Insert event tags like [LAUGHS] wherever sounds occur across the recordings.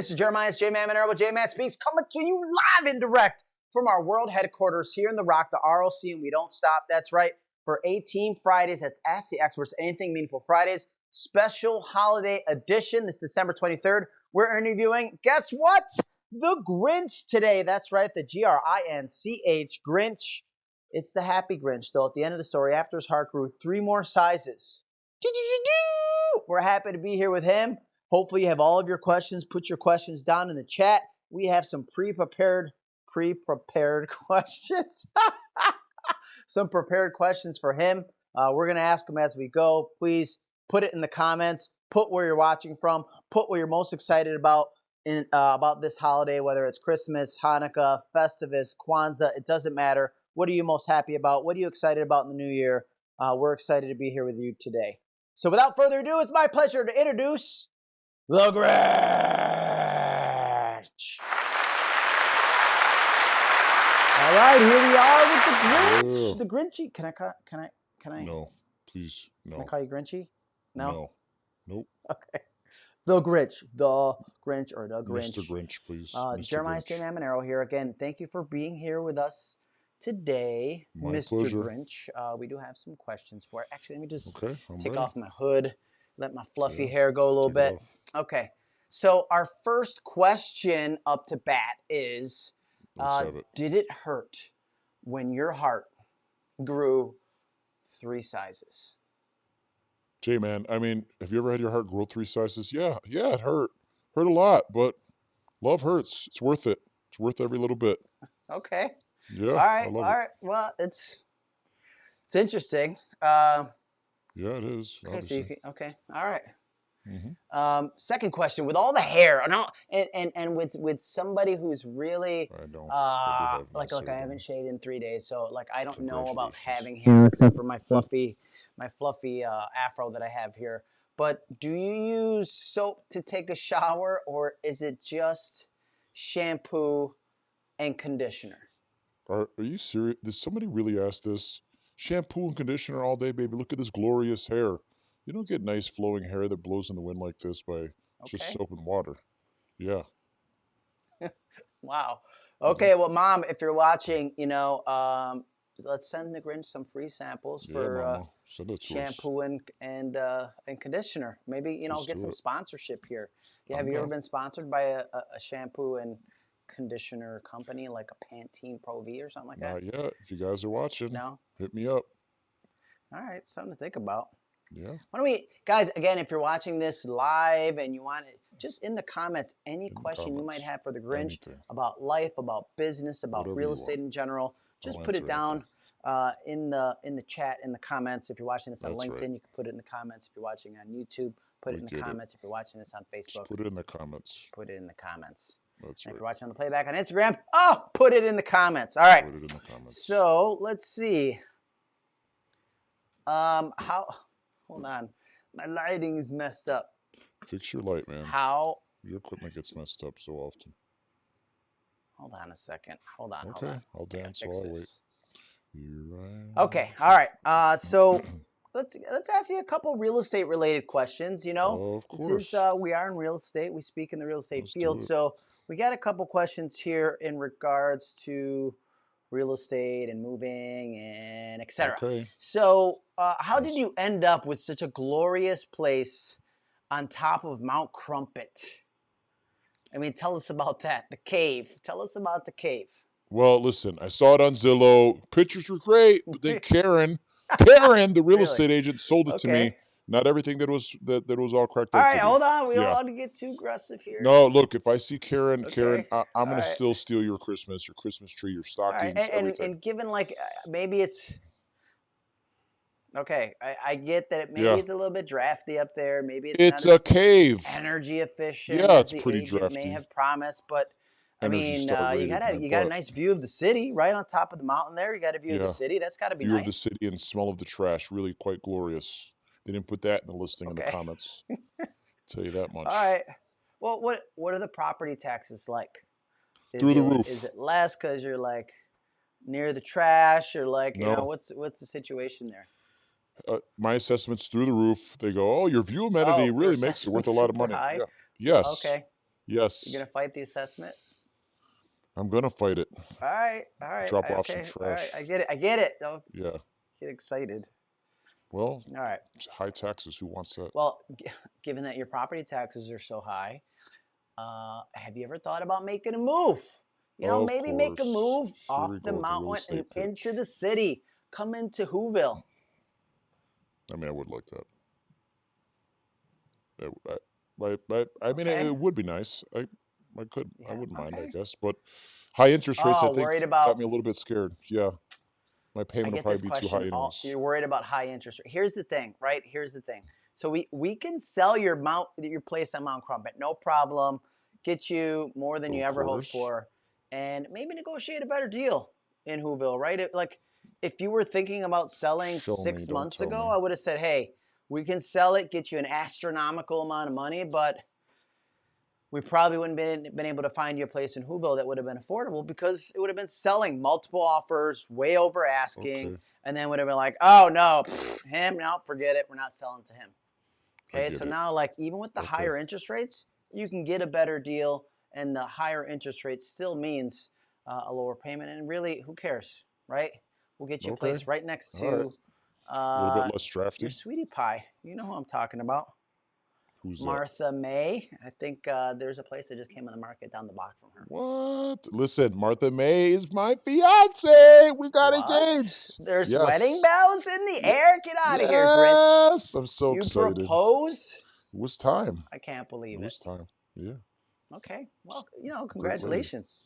This is Jeremiah's J Man Monero with J Man Speaks coming to you live and direct from our world headquarters here in the Rock, the ROC, and we don't stop. That's right. For 18 Fridays, that's Ask the Experts, Anything Meaningful Fridays, special holiday edition. This December 23rd. We're interviewing, guess what? The Grinch today. That's right, the G R I N C H Grinch. It's the happy Grinch, though. At the end of the story, after his heart grew three more sizes. We're happy to be here with him. Hopefully, you have all of your questions. Put your questions down in the chat. We have some pre-prepared, pre-prepared [LAUGHS] questions. [LAUGHS] some prepared questions for him. Uh, we're gonna ask him as we go. Please put it in the comments. Put where you're watching from. Put what you're most excited about in uh, about this holiday, whether it's Christmas, Hanukkah, Festivus, Kwanzaa. It doesn't matter. What are you most happy about? What are you excited about in the new year? Uh, we're excited to be here with you today. So, without further ado, it's my pleasure to introduce the Grinch. All right, here we are with the Grinch. The Grinchy. Can I ca- can I can I No, please, No. can I call you Grinchy? No. no, nope. Okay. The Grinch. The Grinch or the Grinch. Mr. Grinch, please. Uh, Mr. Jeremiah J. Manero here again. Thank you for being here with us today, My Mr. pleasure. Grinch. Uh, we do have some questions for. Actually, let me just Okay, take ready. off my hood, let my fluffy Yeah, hair go a little bit. Okay. So our first question up to bat is: uh, it. Did it hurt when your heart grew three sizes? J man, I mean, have you ever had your heart grow three sizes? Yeah, yeah, it hurt. Hurt a lot, but love hurts. It's worth it. It's worth every little bit. Okay. Yeah, all right. All it. right. Well, it's it's interesting. Uh, Yeah, it is. okay. So you can. Okay. All right. Mhm. Um, second question: With all the hair, and all, and, and and with with somebody who's really uh, like my like I haven't shaved in three days, so like I don't know about having hair except for my fluffy my fluffy uh, afro that I have here. But do you use soap to take a shower, or is it just shampoo and conditioner? Are, are you serious? Did somebody really ask this? Shampoo and conditioner all day, baby. Look at this glorious hair. You don't get nice flowing hair that blows in the wind like this by just Okay. soap and water. Yeah. [LAUGHS] Wow. Mhm. Okay, well, mom, if you're watching, you know, um, let's send the Grinch some free samples Yeah, for uh, mama. Send it to us. shampoo and and uh, and conditioner. Maybe you know, Let's get some it. sponsorship here. Yeah, have I'm you ever been sponsored by a, a, a shampoo and conditioner company like a Pantene Pro V or something like that? Not yet. If you guys are watching, No. Hit me up. All right, something to think about. Yeah. Why don't we, guys? Again, if you're watching this live and you want it, just in the comments, any In question you might have for the Grinch Anything. about life, about business, about Whatever real estate in general, just I'll put it down uh, in the in the chat in the comments. If you're watching this on That's LinkedIn, right. you can put it in the comments. If you're watching on YouTube, put We it in the get it. comments. If you're watching this on Just Facebook, put it in the comments. put it in the comments. That's And if you're watching on the playback on Instagram, oh, put it in the comments. All right. Put it in the comments. So let's see. Um, how? Hold on, my lighting is messed up. Fix your light, man. How? Your equipment gets messed up so often. Hold on a second. Hold on. Okay, Hold on. I'll dance while I wait. I Okay. All right. Uh, so [CLEARS THROAT] let's let's ask you a couple real estate related questions. You know, of this is uh, we are in real estate. We speak in the real estate Let's field. So we got a couple questions here in regards to real estate and moving and etc. Okay. So uh, how did you end up with such a glorious place on top of Mount Crumpet? I mean, tell us about that. The cave. Tell us about the cave. Well, listen, I saw it on Zillow. Pictures were great, but then [LAUGHS] Karen, Karen, the real Really? estate agent, sold it to me. Not everything that was that, that was all cracked All right, hold on. We don't want to get too aggressive here. No, look, if I see Karen, Karen, Okay, I, I'm gonna alright. still steal your Christmas, your Christmas tree, your stockings, right, and, and, everything. and given like uh, maybe it's okay, I, I get that it, maybe Yeah. it's a little bit drafty up there. Maybe it's, it's a cave. energy efficient Yeah, it's pretty drafty. may have promised, but I Energy mean, uh, you got a you got a nice view of the city right on top of the mountain there. You got a view of the city. That's got to be View nice. of the city and smell of the trash. Really quite glorious. They didn't put that in the listing in the comments. [LAUGHS] Tell you that much. All right. Well, what what are the property taxes like? Is Through the it- roof. Is it less because you're like near the trash, or like you know what's what's the situation there? Uh, my assessment's through the roof. They go, oh, your view amenity Oh, really makes it worth a lot of money. Yeah. Yes. Okay. Yes. You're gonna fight the assessment? I'm gonna fight it. All right, all right. Drop I- off some okay, all right. trash. I get it. I get it. Don't Yeah. get excited. Well, All right. high taxes. Who wants that? Well, g- [LAUGHS] given that your property taxes are so high, uh, have you ever thought about making a move? You know, Of maybe make a move Here off the go with the real mountain and pitch. into the city. Come into Whoville. I mean, I would like that. I, I, I, I, mean, Okay. it, it would be nice. I, I could, I wouldn't mind, I guess. But high interest rates, Oh, I think, worried got me a little bit scared. Yeah, my payment will get probably this be too high. question. All, you're worried about high interest rate. Here's the thing, right? Here's the thing. So we we can sell your mount your place on Mount Crumpet, no problem. Get you more than you Of ever hoped for, and maybe negotiate a better deal in Whoville, right? It, like if you were thinking about selling Show six me, months ago, me. I would have said, hey, we can sell it, get you an astronomical amount of money, but we probably wouldn't been been able to find you a place in Whoville that would have been affordable because it would have been selling multiple offers, way over asking, Okay. and then would have been like, oh no, him, no, forget it, we're not selling to him. Okay, so it. now like even with the Okay. higher interest rates, you can get a better deal, and the higher interest rate still means uh, a lower payment. And really, who cares, right? We'll get you a place right next to right. a uh, little bit less drafty. your sweetie pie. You know who I'm talking about. Who's that? Martha May. I think uh, there's a place that just came on the market down the block from her. What? Listen, Martha May is my fiance. We got What? engaged. There's wedding bells in the air. Get out of here, Grinch. Yes, I'm so you excited. proposed? It was time. I can't It believe it. was time. Yeah. Okay. Well, you know, congratulations.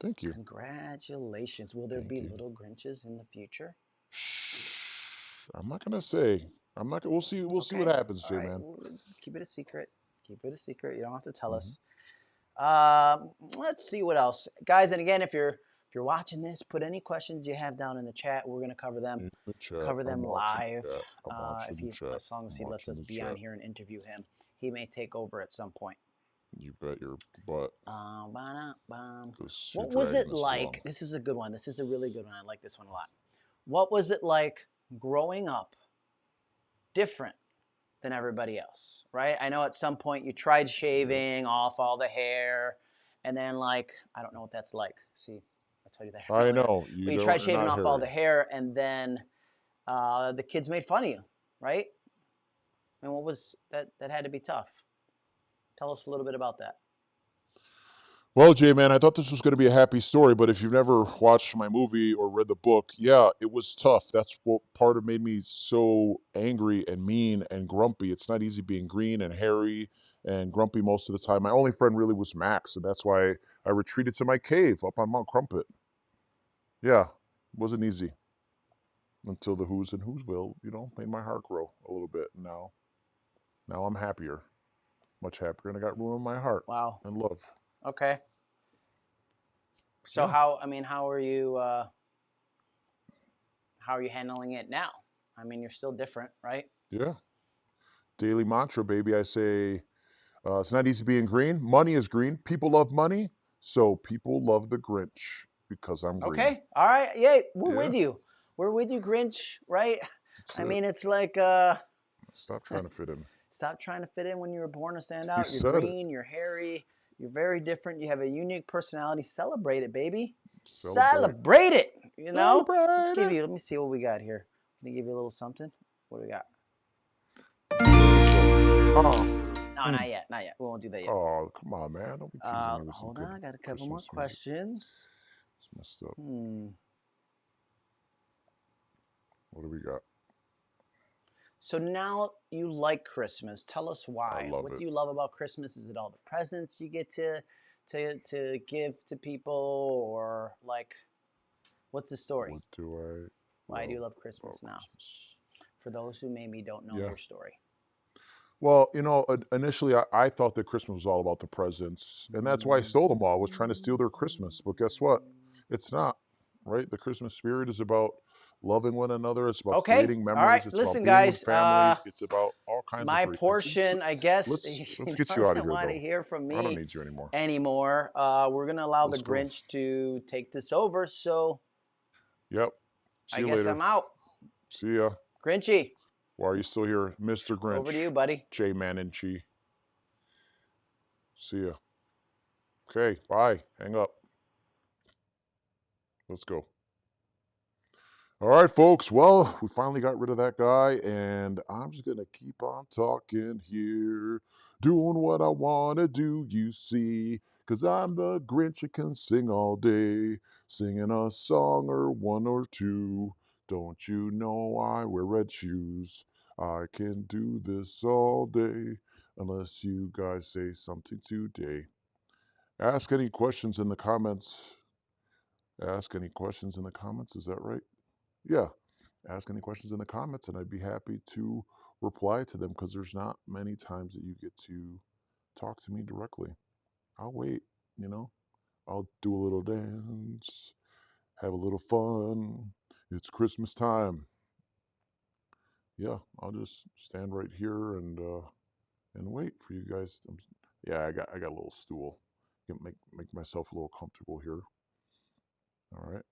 Thank you. Congratulations. Will there Thank be you. little Grinches in the future? Shh. I'm not gonna say. I'm not. gonna We'll see. We'll see what happens, all J right, man. well, Keep it a secret. Keep it a secret. You don't have to tell Mhm. us. Um, let's see what else, guys. And again, if you're if you're watching this, put any questions you have down in the chat. We're gonna cover them. The chat, cover I'm them watching live. the chat, I'm Uh, if the he, chat, as long as I'm he lets us the be on here and interview him, he may take over at some point. You bet your butt. Um, ba-da, bum. 'cause you're What was it like? This is a good one. This is a really good one. I like this one a lot. What was it like growing up different than everybody else? Right? I know at some point you tried shaving off all the hair, and then like I don't know what that's like. See, I tell you that. I know. You, you tried shaving off all the hair, and then uh, the kids made fun of you, right? And what was that? That had to be tough. Tell us a little bit about that. Well, J man, I thought this was going to be a happy story, but if you've never watched my movie or read the book, yeah, it was tough. That's what part of made me so angry and mean and grumpy. It's not easy being green and hairy and grumpy most of the time. My only friend really was Max, and that's why I retreated to my cave up on Mount Crumpet. Yeah, it wasn't easy until the Who's in Whoville, you know, made my heart grow a little bit. Now, now I'm happier, much happier, and I got room in my heart Wow. and love. Okay. So Yeah. how I mean, how are you uh how are you handling it now? I mean, you're still different, right? Yeah. Daily mantra, baby. I say uh, it's not easy being green. Money is green. People love money. So people love the Grinch because I'm green. Okay. All right. Yeah, we're Yeah. with you. We're with you, Grinch, right? That's I it. mean, it's like uh stop trying to fit in. [LAUGHS] stop trying to fit in when you were born to stand out. You're it. green, you're hairy, you're very different, you have a unique personality. Celebrate it, baby. Celebrate. Celebrate it. You know? Let's give you let me see what we got here. Let me give you a little something? What do we got? Oh, No, Hmm. not yet. Not yet. We won't do that yet. oh, come on, man. Don't be teasing Uh, me with hold on, I got a couple more Christmas music. questions. It's messed up. Hmm. What do we got? So now you like Christmas. Tell us why. what it. do you love about Christmas? Is it all the presents you get to to to give to people, or like, what's the story? What do I? Why do you love Christmas now? Christmas? For those who maybe don't know Yeah. your story. Well, you know, initially I, I thought that Christmas was all about the presents, and that's why I mm. stole them all. I was trying to steal their Christmas, but guess what? It's not, right? The Christmas spirit is about loving one another. It's about Okay, creating memories. right, It's listen, guys, with uh, it's about all kinds My of portion, I guess, let's- [LAUGHS] let's get you outta doesn't here, want to hear from I don't me need you anymore. anymore. Uh, we're gonna allow Let's the go. Grinch to take this over. So Yep. See I guess later. I'm out. See ya. Grinchy, Why are you still here, Mr. Grinch? over to you, buddy. J Man and Chi. See ya. Okay, bye. Hang up. Let's go. All right, folks. Well, we finally got rid of that guy, and I'm just going to keep on talking here, doing what I want to do, you see, because I'm the Grinch who can sing all day, singing a song or one or two. Don't you know I wear red shoes? I can do this all day, unless you guys say something today. Ask any questions in the comments. Ask any questions in the comments. Is that right? Yeah. Ask any questions in the comments, and I'd be happy to reply to them because there's not many times that you get to talk to me directly. I'll wait, you know. I'll do a little dance, have a little fun. It's Christmas time. Yeah, I'll just stand right here and uh, and wait for you guys. I'm, yeah, I got I got a little stool. Make make myself a little comfortable here. All right.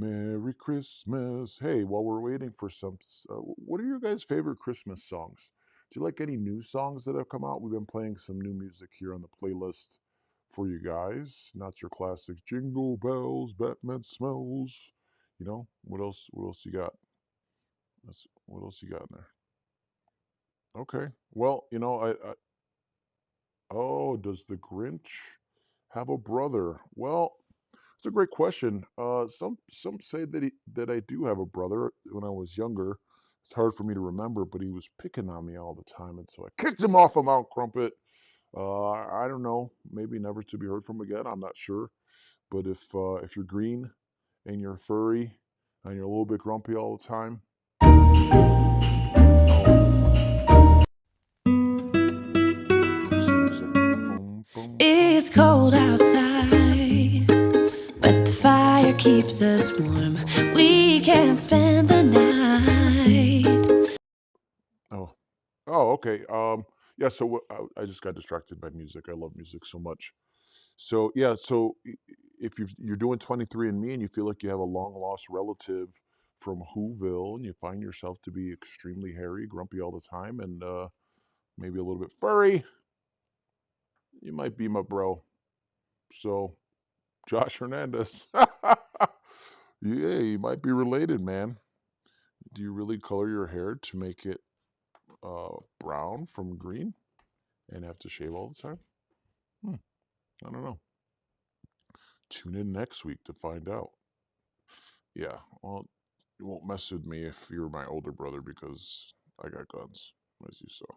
Merry Christmas. Hey, while we're waiting for some, uh, what are your guys' favorite Christmas songs? Do you like any new songs that have come out? We've been playing some new music here on the playlist for you guys. Not your classic Jingle Bells, Batman Smells. You know, what else? What else you got? That's, what else you got in there? Okay. Well, you know, I, I oh, does the Grinch have a brother? Well, it's a great question. Uh, some some say that he, that I do have a brother. When I was younger, it's hard for me to remember, but he was picking on me all the time, and so I kicked him off of Mount Crumpet. Uh, I don't know, maybe never to be heard from again. I'm not sure. But if uh, if you're green and you're furry and you're a little bit grumpy all the time, It's cold outside, keeps us warm. We can spend the night. Oh, oh, okay. Um, yeah. So I, I just got distracted by music. I love music so much. So yeah. So if you've, you're doing 23andMe and you feel like you have a long lost relative from Whoville and you find yourself to be extremely hairy, grumpy all the time, and uh, maybe a little bit furry, you might be my bro. So Josh Hernandez. [LAUGHS] yeah, you might be related, man. Do you really color your hair to make it uh, brown from green and have to shave all the time? Hmm, I don't know. Tune in next week to find out. Yeah, well, you won't mess with me if you're my older brother because I got guns, as you saw.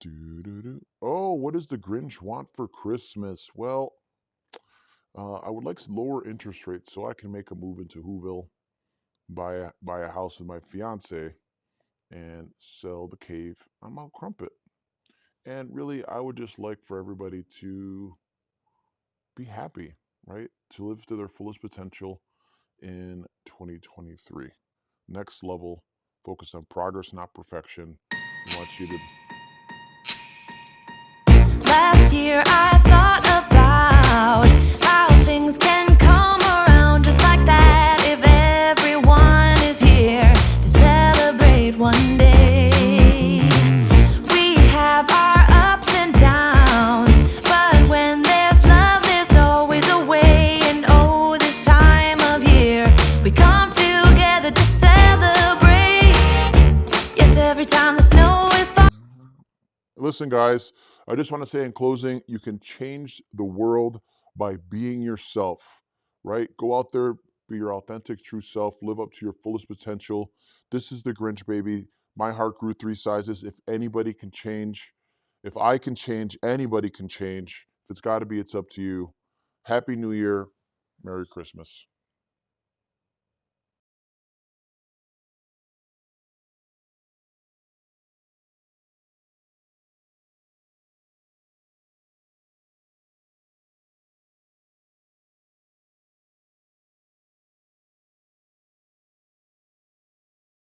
Doo-doo-doo. Oh, what does the Grinch want for Christmas? Well, uh, I would like lower interest rates so I can make a move into Whoville, buy a, buy a house with my fiance, and sell the cave on Mount Crumpet. And really, I would just like for everybody to be happy, right? To live to their fullest potential in 2023. Next level, focus on progress, not perfection. I want you to Last year I thought about Listen, guys, I just want to say in closing, you can change the world by being yourself, right? Go out there, be your authentic, true self, live up to your fullest potential. This is the Grinch, baby. My heart grew three sizes. If anybody can change, if I can change, anybody can change. If it's got to be, it's up to you. Happy New Year. Merry Christmas.